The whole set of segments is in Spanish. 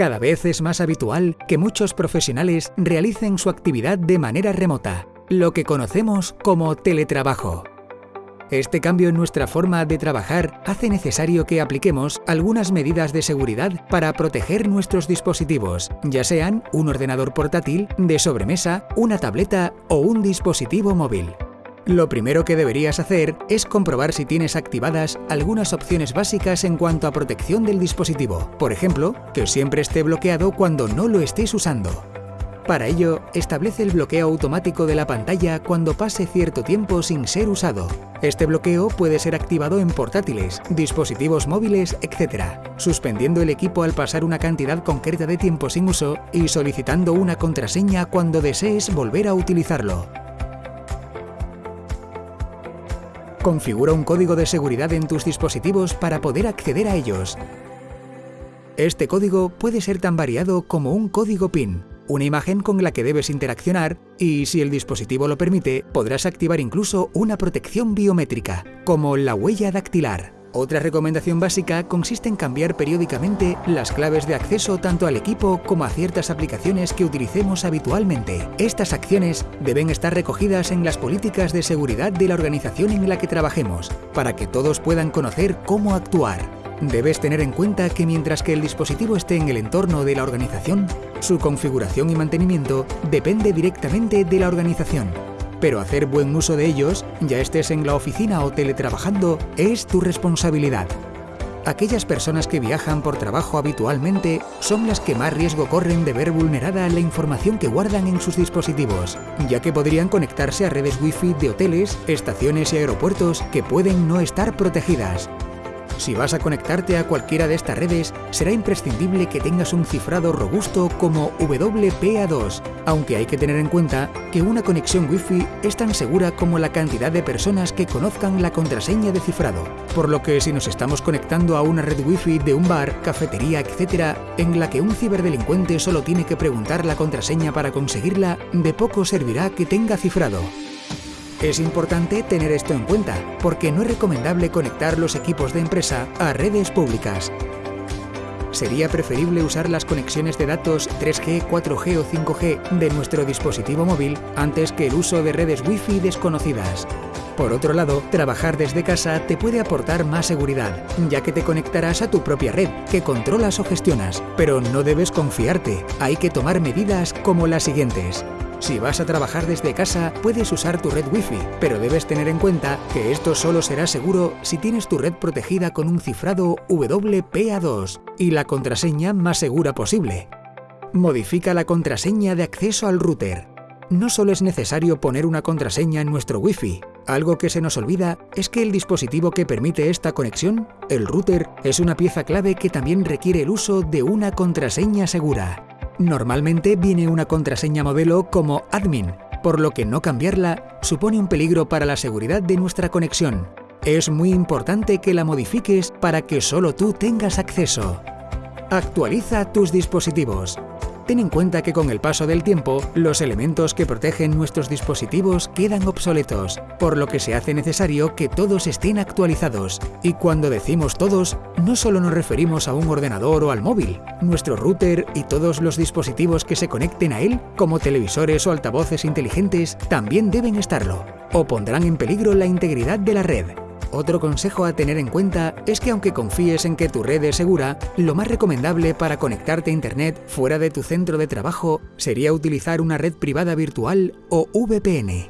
Cada vez es más habitual que muchos profesionales realicen su actividad de manera remota, lo que conocemos como teletrabajo. Este cambio en nuestra forma de trabajar hace necesario que apliquemos algunas medidas de seguridad para proteger nuestros dispositivos, ya sean un ordenador portátil, de sobremesa, una tableta o un dispositivo móvil. Lo primero que deberías hacer es comprobar si tienes activadas algunas opciones básicas en cuanto a protección del dispositivo, por ejemplo, que siempre esté bloqueado cuando no lo estés usando. Para ello, establece el bloqueo automático de la pantalla cuando pase cierto tiempo sin ser usado. Este bloqueo puede ser activado en portátiles, dispositivos móviles, etc., suspendiendo el equipo al pasar una cantidad concreta de tiempo sin uso y solicitando una contraseña cuando desees volver a utilizarlo. Configura un código de seguridad en tus dispositivos para poder acceder a ellos. Este código puede ser tan variado como un código PIN, una imagen con la que debes interaccionar y, si el dispositivo lo permite, podrás activar incluso una protección biométrica, como la huella dactilar. Otra recomendación básica consiste en cambiar periódicamente las claves de acceso tanto al equipo como a ciertas aplicaciones que utilicemos habitualmente. Estas acciones deben estar recogidas en las políticas de seguridad de la organización en la que trabajemos, para que todos puedan conocer cómo actuar. Debes tener en cuenta que mientras que el dispositivo esté en el entorno de la organización, su configuración y mantenimiento depende directamente de la organización. Pero hacer buen uso de ellos, ya estés en la oficina o teletrabajando, es tu responsabilidad. Aquellas personas que viajan por trabajo habitualmente son las que más riesgo corren de ver vulnerada la información que guardan en sus dispositivos, ya que podrían conectarse a redes wifi de hoteles, estaciones y aeropuertos que pueden no estar protegidas. Si vas a conectarte a cualquiera de estas redes, será imprescindible que tengas un cifrado robusto como WPA2, aunque hay que tener en cuenta que una conexión Wi-Fi es tan segura como la cantidad de personas que conozcan la contraseña de cifrado, por lo que si nos estamos conectando a una red Wi-Fi de un bar, cafetería, etc., en la que un ciberdelincuente solo tiene que preguntar la contraseña para conseguirla, de poco servirá que tenga cifrado. Es importante tener esto en cuenta, porque no es recomendable conectar los equipos de empresa a redes públicas. Sería preferible usar las conexiones de datos 3G, 4G o 5G de nuestro dispositivo móvil antes que el uso de redes Wi-Fi desconocidas. Por otro lado, trabajar desde casa te puede aportar más seguridad, ya que te conectarás a tu propia red, que controlas o gestionas, pero no debes confiarte, hay que tomar medidas como las siguientes. Si vas a trabajar desde casa, puedes usar tu red Wi-Fi, pero debes tener en cuenta que esto solo será seguro si tienes tu red protegida con un cifrado WPA2 y la contraseña más segura posible. Modifica la contraseña de acceso al router. No solo es necesario poner una contraseña en nuestro Wi-Fi, algo que se nos olvida es que el dispositivo que permite esta conexión, el router, es una pieza clave que también requiere el uso de una contraseña segura. Normalmente viene una contraseña modelo como admin, por lo que no cambiarla supone un peligro para la seguridad de nuestra conexión. Es muy importante que la modifiques para que solo tú tengas acceso. Actualiza tus dispositivos. Ten en cuenta que con el paso del tiempo, los elementos que protegen nuestros dispositivos quedan obsoletos, por lo que se hace necesario que todos estén actualizados. Y cuando decimos todos, no solo nos referimos a un ordenador o al móvil, nuestro router y todos los dispositivos que se conecten a él, como televisores o altavoces inteligentes, también deben estarlo, o pondrán en peligro la integridad de la red. Otro consejo a tener en cuenta es que aunque confíes en que tu red es segura, lo más recomendable para conectarte a Internet fuera de tu centro de trabajo sería utilizar una red privada virtual o VPN.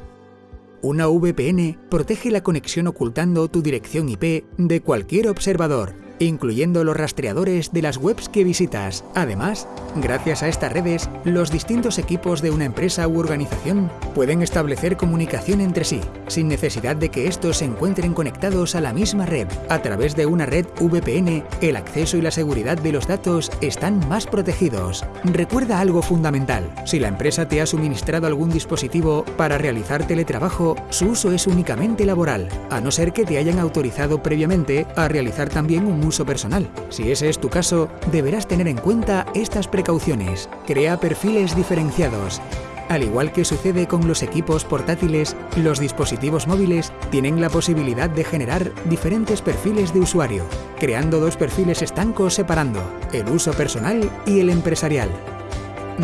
Una VPN protege la conexión ocultando tu dirección IP de cualquier observador, incluyendo los rastreadores de las webs que visitas. Además, gracias a estas redes, los distintos equipos de una empresa u organización pueden establecer comunicación entre sí, sin necesidad de que estos se encuentren conectados a la misma red. A través de una red VPN, el acceso y la seguridad de los datos están más protegidos. Recuerda algo fundamental. Si la empresa te ha suministrado algún dispositivo para realizar teletrabajo, su uso es únicamente laboral, a no ser que te hayan autorizado previamente a realizar también un uso personal. Si ese es tu caso, deberás tener en cuenta estas precauciones. Crea perfiles diferenciados. Al igual que sucede con los equipos portátiles, los dispositivos móviles tienen la posibilidad de generar diferentes perfiles de usuario, creando dos perfiles estancos separando el uso personal y el empresarial.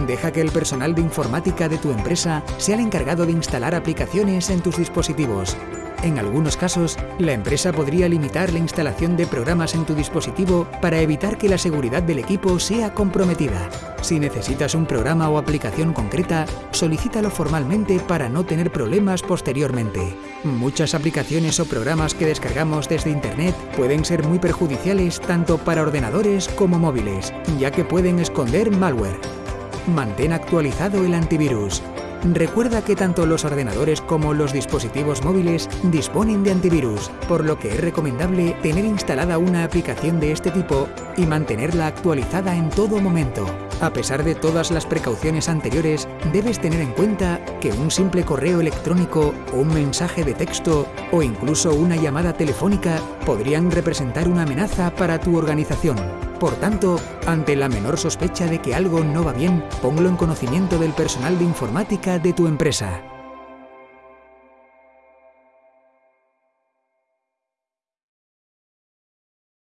Deja que el personal de informática de tu empresa sea el encargado de instalar aplicaciones en tus dispositivos en algunos casos, la empresa podría limitar la instalación de programas en tu dispositivo para evitar que la seguridad del equipo sea comprometida. Si necesitas un programa o aplicación concreta, solicítalo formalmente para no tener problemas posteriormente. Muchas aplicaciones o programas que descargamos desde Internet pueden ser muy perjudiciales tanto para ordenadores como móviles, ya que pueden esconder malware. Mantén actualizado el antivirus. Recuerda que tanto los ordenadores como los dispositivos móviles disponen de antivirus, por lo que es recomendable tener instalada una aplicación de este tipo y mantenerla actualizada en todo momento. A pesar de todas las precauciones anteriores, debes tener en cuenta que un simple correo electrónico, un mensaje de texto o incluso una llamada telefónica podrían representar una amenaza para tu organización. Por tanto, ante la menor sospecha de que algo no va bien, ponlo en conocimiento del personal de informática de tu empresa.